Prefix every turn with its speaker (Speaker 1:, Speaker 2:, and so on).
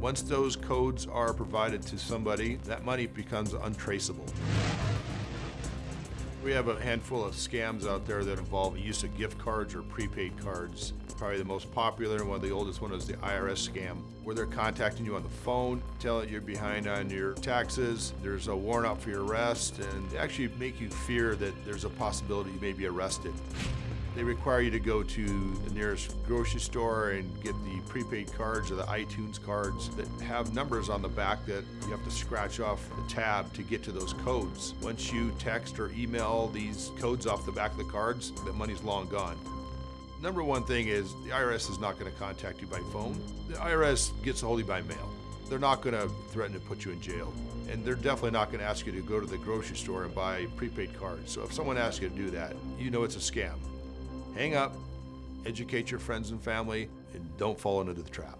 Speaker 1: Once those codes are provided to somebody, that money becomes untraceable. We have a handful of scams out there that involve the use of gift cards or prepaid cards. Probably the most popular and one of the oldest one is the IRS scam, where they're contacting you on the phone, telling you're behind on your taxes, there's a warrant out for your arrest, and actually make you fear that there's a possibility you may be arrested. They require you to go to the nearest grocery store and get the prepaid cards or the iTunes cards that have numbers on the back that you have to scratch off the tab to get to those codes. Once you text or email these codes off the back of the cards, the money's long gone. Number one thing is the IRS is not going to contact you by phone. The IRS gets a hold of you by mail. They're not going to threaten to put you in jail. And they're definitely not going to ask you to go to the grocery store and buy prepaid cards. So if someone asks you to do that, you know it's a scam. Hang up, educate your friends and family, and don't fall into the trap.